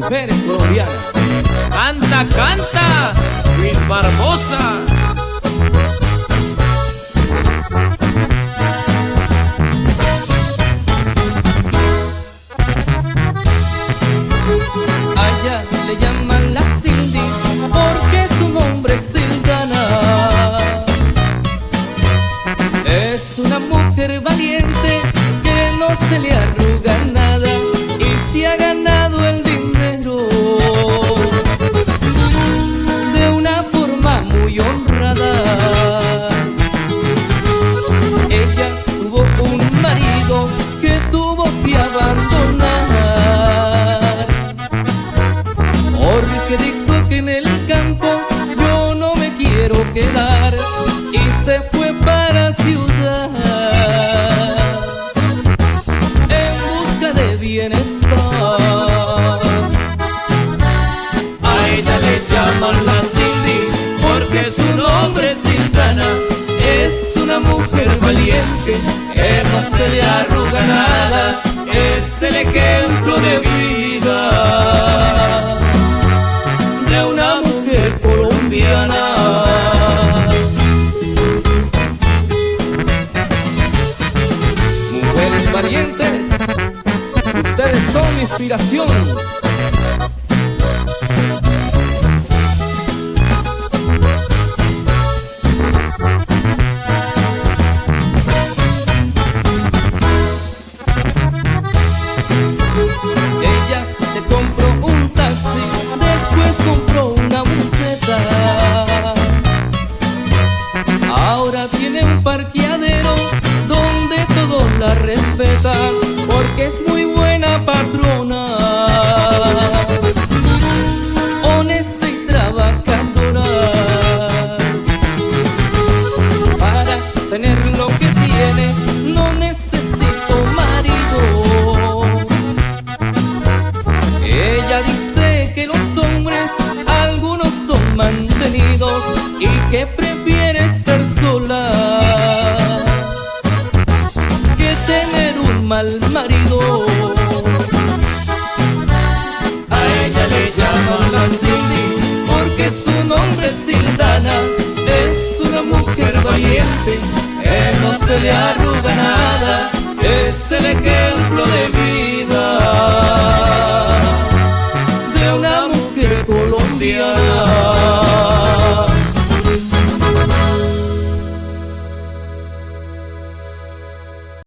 mujeres colombianas. Canta, canta, Luis Barbosa. Allá le llaman la Cindy porque su nombre es Silvana. Es una mujer valiente que no se le arruga valiente que no se le arruga nada. Es el ejemplo de vida de una mujer colombiana. Mujeres valientes, ustedes son inspiración. La respetan porque es muy buena patrona. Honesta y trabajadora. Para tener lo que tiene no necesito marido. Ella dice que los hombres, algunos son mantenidos y que A ella le llaman la Cindy porque su nombre es Sildana. Es una mujer valiente que no se le arruga nada. Es el ejemplo de vida